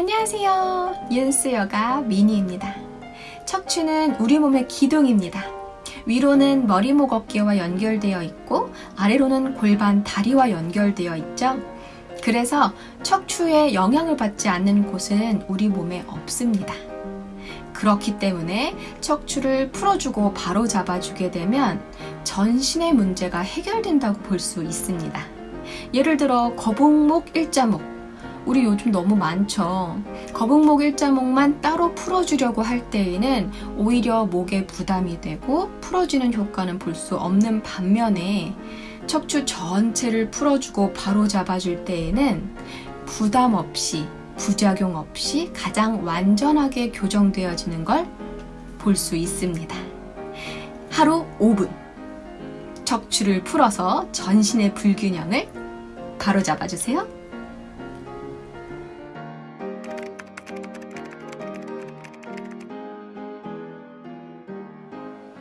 안녕하세요. 윤스여가 미니입니다. 척추는 우리 몸의 기둥입니다. 위로는 머리, 목, 어깨와 연결되어 있고 아래로는 골반, 다리와 연결되어 있죠. 그래서 척추에 영향을 받지 않는 곳은 우리 몸에 없습니다. 그렇기 때문에 척추를 풀어주고 바로 잡아주게 되면 전신의 문제가 해결된다고 볼 수 있습니다. 예를 들어 거북목, 일자목, 우리 요즘 너무 많죠. 거북목 일자목만 따로 풀어주려고 할 때에는 오히려 목에 부담이 되고 풀어지는 효과는 볼 수 없는 반면에 척추 전체를 풀어주고 바로 잡아줄 때에는 부담 없이 부작용 없이 가장 완전하게 교정되어지는 걸 볼 수 있습니다. 하루 5분 척추를 풀어서 전신의 불균형을 바로 잡아주세요.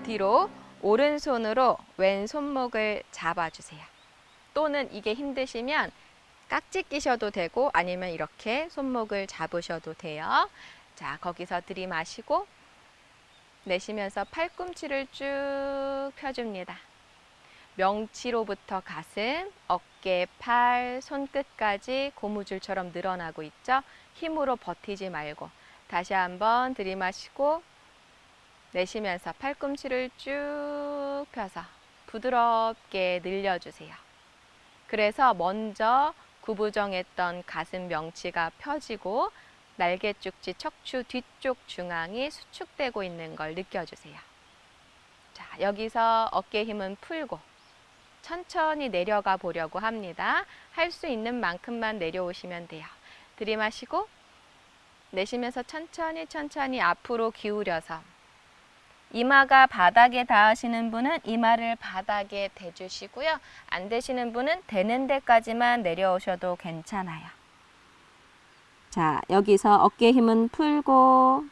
뒤로 오른손으로 왼 손목을 잡아주세요. 또는 이게 힘드시면 깍지 끼셔도 되고 아니면 이렇게 손목을 잡으셔도 돼요. 자, 거기서 들이마시고 내쉬면서 팔꿈치를 쭉 펴줍니다. 명치로부터 가슴, 어깨, 팔, 손끝까지 고무줄처럼 늘어나고 있죠? 힘으로 버티지 말고 다시 한번 들이마시고 내쉬면서 팔꿈치를 쭉 펴서 부드럽게 늘려주세요. 그래서 먼저 구부정했던 가슴 명치가 펴지고 날개죽지 척추 뒤쪽 중앙이 수축되고 있는 걸 느껴주세요. 자, 여기서 어깨 힘은 풀고 천천히 내려가 보려고 합니다. 할 수 있는 만큼만 내려오시면 돼요. 들이마시고 내쉬면서 천천히 천천히 앞으로 기울여서 이마가 바닥에 닿으시는 분은 이마를 바닥에 대주시고요. 안 되시는 분은 되는 데까지만 내려오셔도 괜찮아요. 자, 여기서 어깨 힘은 풀고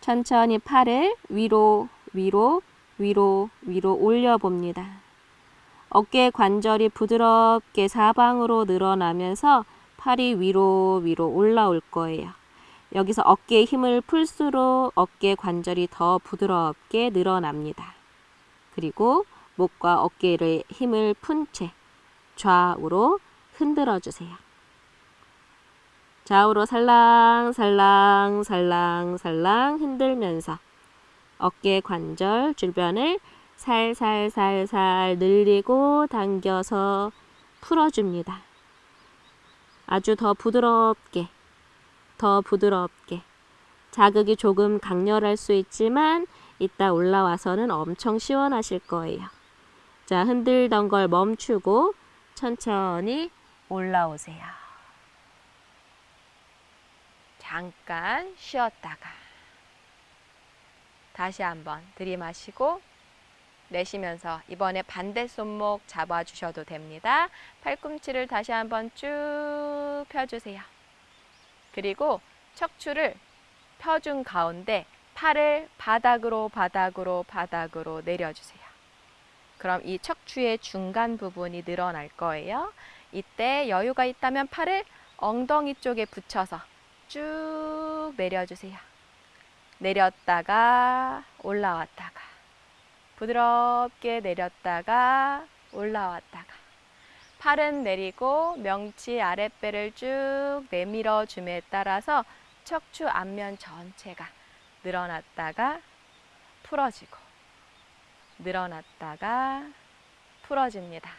천천히 팔을 위로, 위로, 위로, 위로 올려봅니다. 어깨 관절이 부드럽게 사방으로 늘어나면서 팔이 위로, 위로 올라올 거예요. 여기서 어깨에 힘을 풀수록 어깨 관절이 더 부드럽게 늘어납니다. 그리고 목과 어깨를 힘을 푼 채 좌우로 흔들어 주세요. 좌우로 살랑살랑 살랑살랑 흔들면서 어깨 관절 주변을 살살살살 늘리고 당겨서 풀어줍니다. 아주 더 부드럽게 더 부드럽게 자극이 조금 강렬할 수 있지만 이따 올라와서는 엄청 시원하실 거예요. 자, 흔들던 걸 멈추고 천천히 올라오세요. 잠깐 쉬었다가 다시 한번 들이마시고 내쉬면서 이번에 반대 손목 잡아주셔도 됩니다. 팔꿈치를 다시 한번 쭉 펴주세요. 그리고 척추를 펴준 가운데 팔을 바닥으로 바닥으로 바닥으로 내려주세요. 그럼 이 척추의 중간 부분이 늘어날 거예요. 이때 여유가 있다면 팔을 엉덩이 쪽에 붙여서 쭉 내려주세요. 내렸다가 올라왔다가 부드럽게 내렸다가 올라왔다가 팔은 내리고 명치 아랫배를 쭉 내밀어 줌에 따라서 척추 앞면 전체가 늘어났다가 풀어지고 늘어났다가 풀어집니다.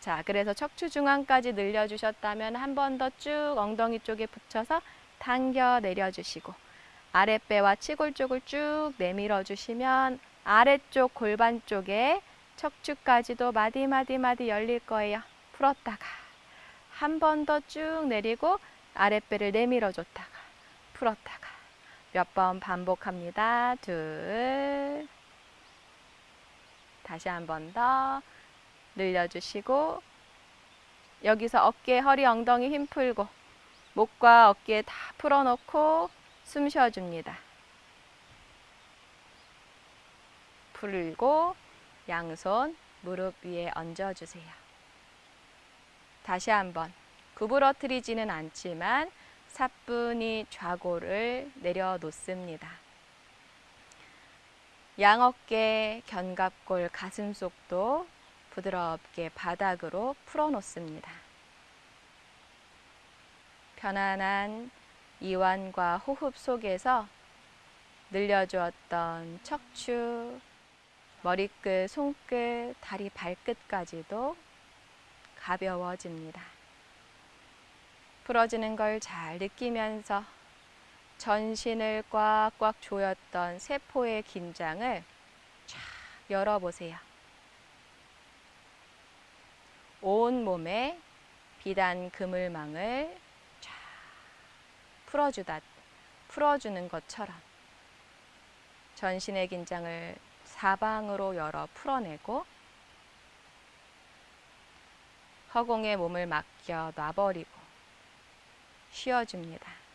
자, 그래서 척추 중앙까지 늘려주셨다면 한 번 더 쭉 엉덩이 쪽에 붙여서 당겨 내려주시고 아랫배와 치골 쪽을 쭉 내밀어 주시면 아래쪽 골반 쪽에 척추까지도 마디마디마디 열릴 거예요. 풀었다가 한 번 더 쭉 내리고 아랫배를 내밀어 줬다가 풀었다가 몇 번 반복합니다. 둘 다시 한 번 더 늘려주시고 여기서 어깨, 허리, 엉덩이 힘 풀고 목과 어깨 다 풀어놓고 숨 쉬어줍니다. 풀고 양손 무릎 위에 얹어주세요. 다시 한번 구부러뜨리지는 않지만 사뿐히 좌골을 내려놓습니다. 양어깨, 견갑골, 가슴속도 부드럽게 바닥으로 풀어놓습니다. 편안한 이완과 호흡 속에서 늘려주었던 척추, 머리끝, 손끝, 다리 발끝까지도 가벼워집니다. 풀어지는 걸 잘 느끼면서 전신을 꽉꽉 조였던 세포의 긴장을 쫙 열어보세요. 온 몸에 비단 그물망을 쫙 풀어주다, 풀어주는 것처럼 전신의 긴장을 사방으로 열어 풀어내고 허공에 몸을 맡겨 놔버리고 쉬어줍니다.